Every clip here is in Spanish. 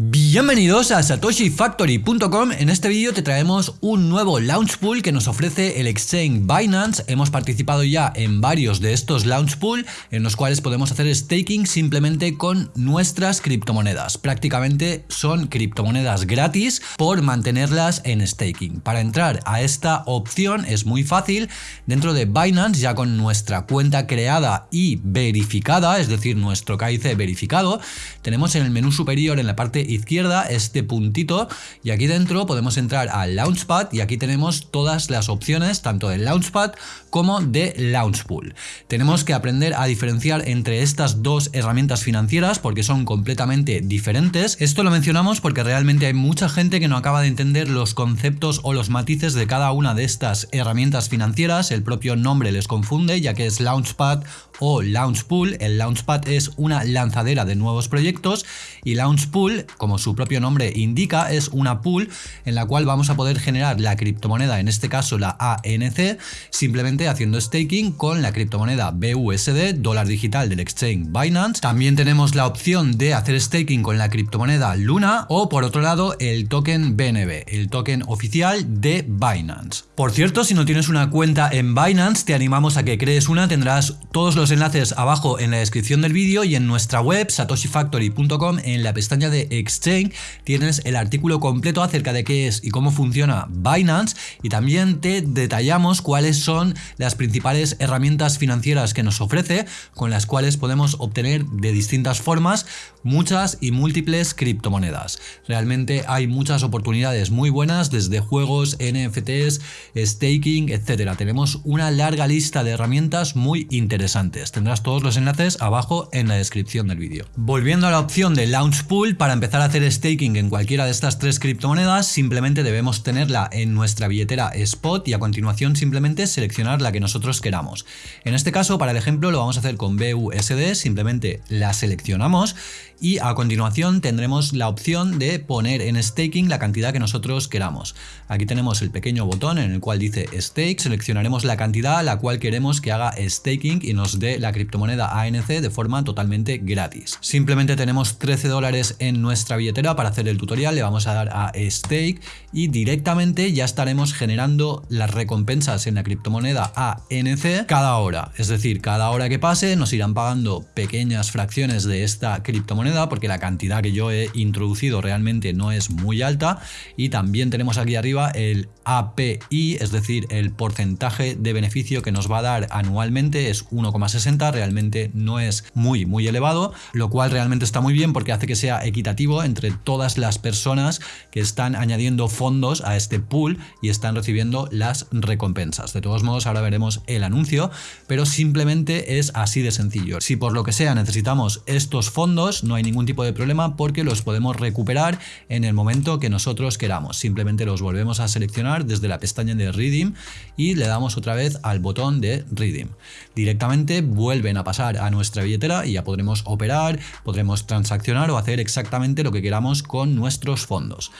be Bienvenidos a satoshifactory.com, en este vídeo te traemos un nuevo launch pool que nos ofrece el exchange Binance, hemos participado ya en varios de estos launch pool en los cuales podemos hacer staking simplemente con nuestras criptomonedas, prácticamente son criptomonedas gratis por mantenerlas en staking. Para entrar a esta opción es muy fácil, dentro de Binance ya con nuestra cuenta creada y verificada, es decir nuestro KIC verificado, tenemos en el menú superior en la parte izquierda este puntito y aquí dentro podemos entrar al Launchpad y aquí tenemos todas las opciones tanto del Launchpad como de Launchpool. Tenemos que aprender a diferenciar entre estas dos herramientas financieras porque son completamente diferentes. Esto lo mencionamos porque realmente hay mucha gente que no acaba de entender los conceptos o los matices de cada una de estas herramientas financieras. El propio nombre les confunde ya que es Launchpad o Launchpool. El Launchpad es una lanzadera de nuevos proyectos y Launchpool como su propio nombre indica, es una pool en la cual vamos a poder generar la criptomoneda, en este caso la ANC, simplemente haciendo staking con la criptomoneda BUSD, dólar digital del exchange Binance. También tenemos la opción de hacer staking con la criptomoneda Luna o por otro lado el token BNB, el token oficial de Binance. Por cierto, si no tienes una cuenta en Binance, te animamos a que crees una, tendrás todos los enlaces abajo en la descripción del vídeo y en nuestra web satoshifactory.com en la pestaña de Exchange tienes el artículo completo acerca de qué es y cómo funciona Binance y también te detallamos cuáles son las principales herramientas financieras que nos ofrece con las cuales podemos obtener de distintas formas muchas y múltiples criptomonedas. Realmente hay muchas oportunidades muy buenas desde juegos, NFTs, staking, etcétera. Tenemos una larga lista de herramientas muy interesantes. Tendrás todos los enlaces abajo en la descripción del vídeo. Volviendo a la opción de Launch Pool, para empezar a hacer staking en cualquiera de estas tres criptomonedas, simplemente debemos tenerla en nuestra billetera spot y a continuación simplemente seleccionar la que nosotros queramos. En este caso, para el ejemplo, lo vamos a hacer con BUSD, simplemente la seleccionamos y a continuación tendremos la opción de poner en staking la cantidad que nosotros queramos. Aquí tenemos el pequeño botón en el cual dice stake, seleccionaremos la cantidad a la cual queremos que haga staking y nos dé la criptomoneda ANC de forma totalmente gratis. Simplemente tenemos 13 dólares en nuestra billetera para hacer el tutorial, le vamos a dar a stake y directamente ya estaremos generando las recompensas en la criptomoneda ANC cada hora. Es decir, cada hora que pase nos irán pagando pequeñas fracciones de esta criptomoneda porque la cantidad que yo he introducido realmente no es muy alta y también tenemos aquí arriba el API, es decir, el porcentaje de beneficio que nos va a dar anualmente es 1,60, realmente no es muy muy elevado, lo cual realmente está muy bien porque hace que sea equitativo entre todas las personas que están añadiendo fondos a este pool y están recibiendo las recompensas. De todos modos, ahora veremos el anuncio, pero simplemente es así de sencillo. Si por lo que sea necesitamos estos fondos, no hay ningún tipo de problema porque los podemos recuperar en el momento que nosotros queramos. Simplemente los volvemos a seleccionar desde la pestaña de Redeem y le damos otra vez al botón de Redeem. Directamente vuelven a pasar a nuestra billetera y ya podremos operar, podremos transaccionar o hacer exactamente lo que queramos con nuestros fondos.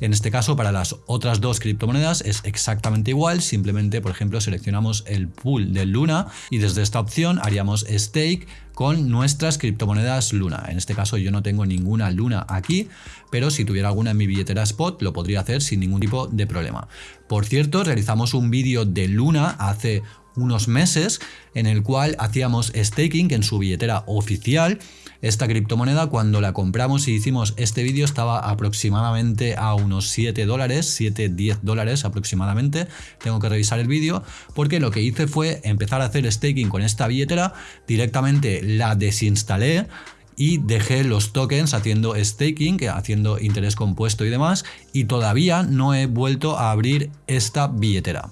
En este caso, para las otras dos criptomonedas es exactamente igual, simplemente, por ejemplo, seleccionamos el pool de Luna y desde esta opción haríamos stake con nuestras criptomonedas Luna. En este caso yo no tengo ninguna Luna aquí, pero si tuviera alguna en mi billetera Spot lo podría hacer sin ningún tipo de problema. Por cierto, realizamos un vídeo de Luna hace unos meses en el cual hacíamos staking en su billetera oficial. Esta criptomoneda cuando la compramos y hicimos este vídeo estaba aproximadamente a unos 7 dólares, 7, 10 dólares aproximadamente. Tengo que revisar el vídeo porque lo que hice fue empezar a hacer staking con esta billetera, directamente la desinstalé, y dejé los tokens haciendo staking, haciendo interés compuesto y demás, y todavía no he vuelto a abrir esta billetera.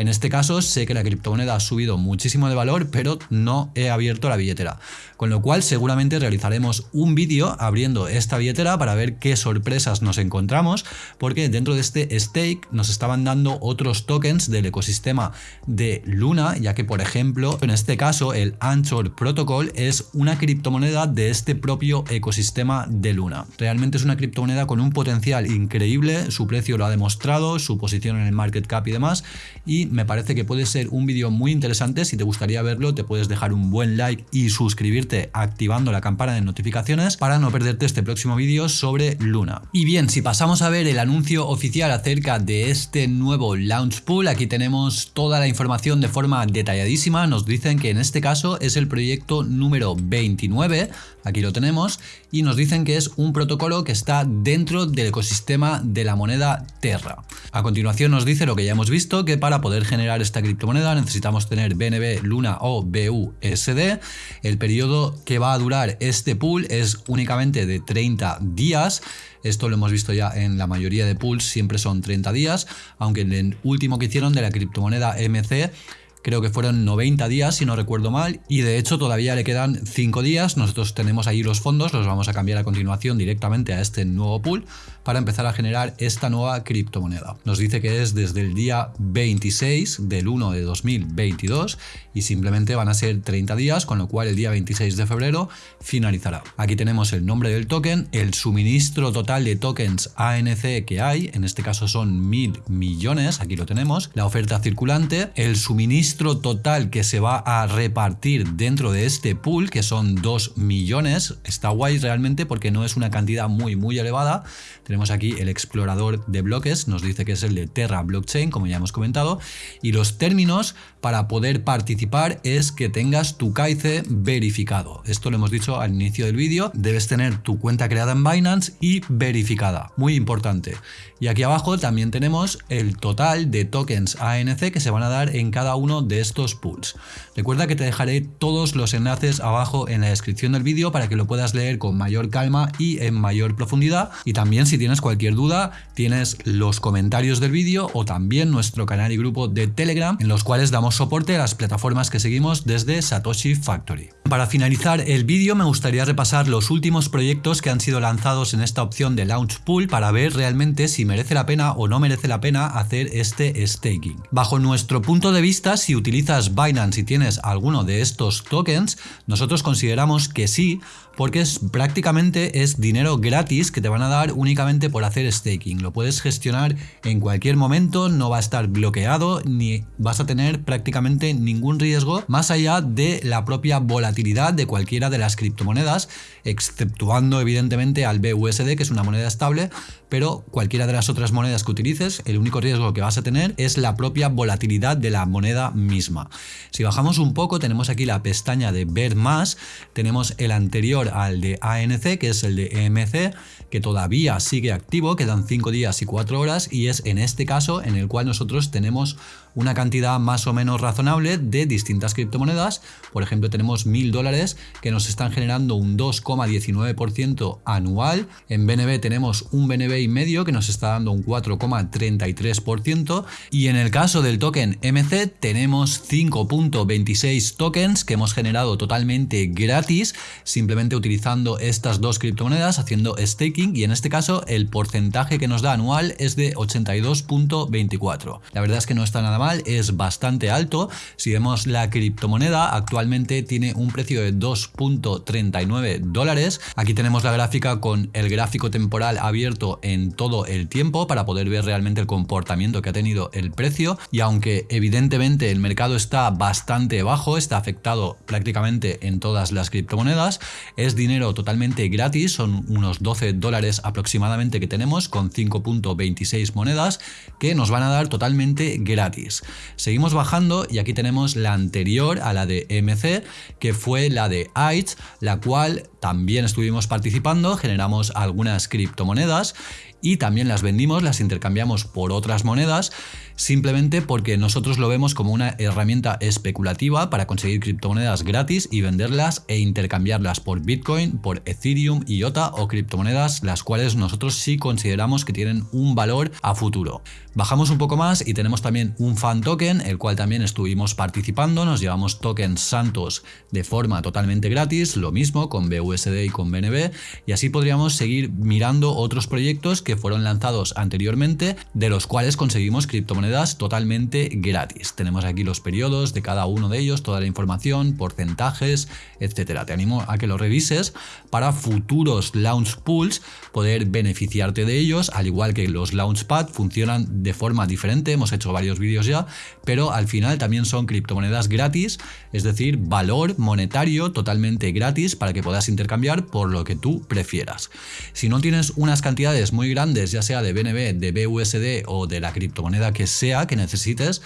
En este caso sé que la criptomoneda ha subido muchísimo de valor, pero no he abierto la billetera. Con lo cual seguramente realizaremos un vídeo abriendo esta billetera para ver qué sorpresas nos encontramos, porque dentro de este stake nos estaban dando otros tokens del ecosistema de Luna, ya que por ejemplo en este caso el Anchor Protocol es una criptomoneda de este propio ecosistema de Luna. Realmente es una criptomoneda con un potencial increíble, su precio lo ha demostrado, su posición en el market cap y demás, y me parece que puede ser un vídeo muy interesante, si te gustaría verlo te puedes dejar un buen like y suscribirte activando la campana de notificaciones para no perderte este próximo vídeo sobre Luna. Y bien, si pasamos a ver el anuncio oficial acerca de este nuevo Launch Pool, aquí tenemos toda la información de forma detalladísima, nos dicen que en este caso es el proyecto número 29, aquí lo tenemos, y nos dicen que es un protocolo que está dentro del ecosistema de la moneda Terra. A continuación nos dice lo que ya hemos visto, que para poder generar esta criptomoneda necesitamos tener BNB, Luna o BUSD. El periodo que va a durar este pool es únicamente de 30 días. Esto lo hemos visto ya en la mayoría de pools, siempre son 30 días, aunque en el último que hicieron de la criptomoneda MC creo que fueron 90 días si no recuerdo mal y de hecho todavía le quedan 5 días, nosotros tenemos ahí los fondos, los vamos a cambiar a continuación directamente a este nuevo pool para empezar a generar esta nueva criptomoneda. Nos dice que es desde el día 26 del 1 de 2022 y simplemente van a ser 30 días, con lo cual el día 26 de febrero finalizará. Aquí tenemos el nombre del token, el suministro total de tokens ANC que hay, en este caso son mil millones, aquí lo tenemos, la oferta circulante, el suministro total que se va a repartir dentro de este pool, que son 2 millones, está guay realmente porque no es una cantidad muy muy elevada, tenemos aquí el explorador de bloques, nos dice que es el de Terra Blockchain, como ya hemos comentado, y los términos para poder participar es que tengas tu CAICE verificado. Esto lo hemos dicho al inicio del vídeo, debes tener tu cuenta creada en Binance y verificada, muy importante. Y aquí abajo también tenemos el total de tokens ANC que se van a dar en cada uno de estos pools. Recuerda que te dejaré todos los enlaces abajo en la descripción del vídeo para que lo puedas leer con mayor calma y en mayor profundidad. Y también si tienes cualquier duda, tienes los comentarios del vídeo o también nuestro canal y grupo de Telegram en los cuales damos soporte a las plataformas que seguimos desde Satoshi Factory. Para finalizar el vídeo me gustaría repasar los últimos proyectos que han sido lanzados en esta opción de Launch Pool para ver realmente si merece la pena o no merece la pena hacer este staking. Bajo nuestro punto de vista, si utilizas Binance y tienes alguno de estos tokens, nosotros consideramos que sí, porque es prácticamente es dinero gratis que te van a dar únicamente por hacer staking. Lo puedes gestionar en cualquier momento, no va a estar bloqueado ni vas a tener prácticamente ningún riesgo más allá de la propia volatilidad de cualquiera de las criptomonedas, exceptuando evidentemente al BUSD que es una moneda estable, pero cualquiera de las otras monedas que utilices, el único riesgo que vas a tener es la propia volatilidad de la moneda misma. Si bajamos un poco, tenemos aquí la pestaña de ver más, tenemos el anterior al de ANC, que es el de EMC, que todavía sigue activo, quedan 5 días y 4 horas, y es en este caso en el cual nosotros tenemos una cantidad más o menos razonable de distintas criptomonedas. Por ejemplo, tenemos 1000 dólares que nos están generando un 2,19% anual. En BNB tenemos un BNB y medio que nos está dando un 4,33%. Y en el caso del token MC tenemos 5.26 tokens que hemos generado totalmente gratis, simplemente utilizando estas dos criptomonedas, haciendo staking. Y en este caso el porcentaje que nos da anual es de 82.24. La verdad es que no está nada es bastante alto. Si vemos la criptomoneda, actualmente tiene un precio de 2.39 dólares. Aquí tenemos la gráfica con el gráfico temporal abierto en todo el tiempo para poder ver realmente el comportamiento que ha tenido el precio. Y aunque evidentemente el mercado está bastante bajo, está afectado prácticamente en todas las criptomonedas, es dinero totalmente gratis, son unos 12 dólares aproximadamente que tenemos con 5.26 monedas que nos van a dar totalmente gratis. Seguimos bajando y aquí tenemos la anterior a la de MC, que fue la de AIT, la cual también estuvimos participando, generamos algunas criptomonedas y también las vendimos, las intercambiamos por otras monedas simplemente porque nosotros lo vemos como una herramienta especulativa para conseguir criptomonedas gratis y venderlas e intercambiarlas por Bitcoin, por Ethereum, IOTA o criptomonedas las cuales nosotros sí consideramos que tienen un valor a futuro. Bajamos un poco más y tenemos también un fan token, el cual también estuvimos participando, nos llevamos tokens santos de forma totalmente gratis, lo mismo con BU BUSD y con BNB y así podríamos seguir mirando otros proyectos fueron lanzados anteriormente de los cuales conseguimos criptomonedas totalmente gratis. Tenemos aquí los periodos de cada uno de ellos, toda la información, porcentajes, etcétera. Te animo a que lo revises para futuros launch pools poder beneficiarte de ellos, al igual que los launchpad funcionan de forma diferente, hemos hecho varios vídeos ya, pero al final también son criptomonedas gratis, es decir, valor monetario totalmente gratis para que puedas intercambiar por lo que tú prefieras. Si no tienes unas cantidades muy grandes, ya sea de BNB, de BUSD o de la criptomoneda que sea que necesites,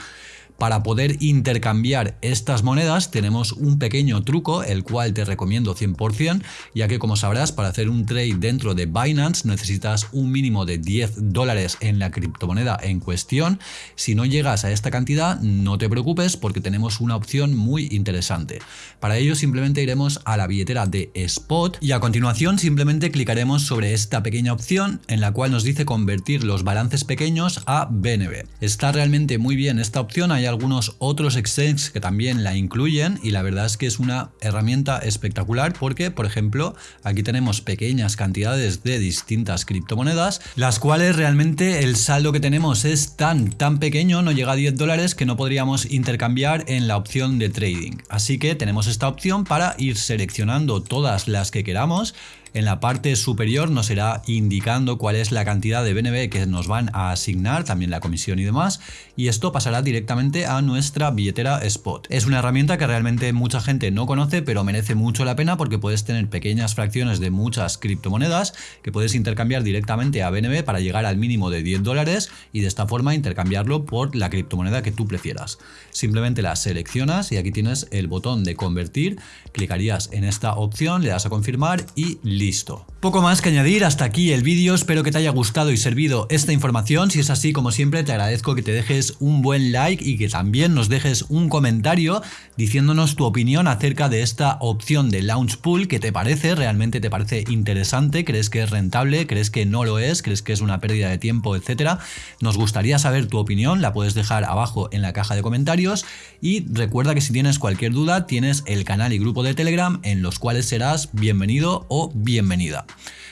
para poder intercambiar estas monedas tenemos un pequeño truco, el cual te recomiendo 100%, ya que como sabrás, para hacer un trade dentro de Binance necesitas un mínimo de 10 dólares en la criptomoneda en cuestión. Si no llegas a esta cantidad, no te preocupes porque tenemos una opción muy interesante. Para ello simplemente iremos a la billetera de Spot y a continuación simplemente clicaremos sobre esta pequeña opción en la cual nos dice convertir los balances pequeños a BNB. Está realmente muy bien esta opción, algunos otros exchanges que también la incluyen y la verdad es que es una herramienta espectacular porque, por ejemplo, aquí tenemos pequeñas cantidades de distintas criptomonedas, las cuales realmente el saldo que tenemos es tan, tan pequeño, no llega a 10 dólares que no podríamos intercambiar en la opción de trading. Así que tenemos esta opción para ir seleccionando todas las que queramos en la parte superior nos irá indicando cuál es la cantidad de BNB que nos van a asignar, también la comisión y demás, y esto pasará directamente a nuestra billetera Spot. Es una herramienta que realmente mucha gente no conoce, pero merece mucho la pena porque puedes tener pequeñas fracciones de muchas criptomonedas que puedes intercambiar directamente a BNB para llegar al mínimo de 10 dólares y de esta forma intercambiarlo por la criptomoneda que tú prefieras. Simplemente la seleccionas y aquí tienes el botón de convertir, clicarías en esta opción, le das a confirmar y listo listo. Poco más que añadir, hasta aquí el vídeo, espero que te haya gustado y servido esta información, si es así como siempre te agradezco que te dejes un buen like y que también nos dejes un comentario diciéndonos tu opinión acerca de esta opción de Launch Pool, ¿qué te parece? ¿Realmente te parece interesante? ¿Crees que es rentable? ¿Crees que no lo es? ¿Crees que es una pérdida de tiempo? Etcétera. Nos gustaría saber tu opinión, la puedes dejar abajo en la caja de comentarios y recuerda que si tienes cualquier duda tienes el canal y grupo de Telegram en los cuales serás bienvenido o bienvenida.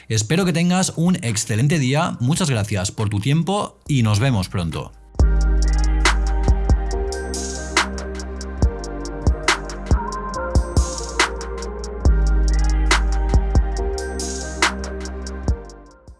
Espero que tengas un excelente día, muchas gracias por tu tiempo y nos vemos pronto.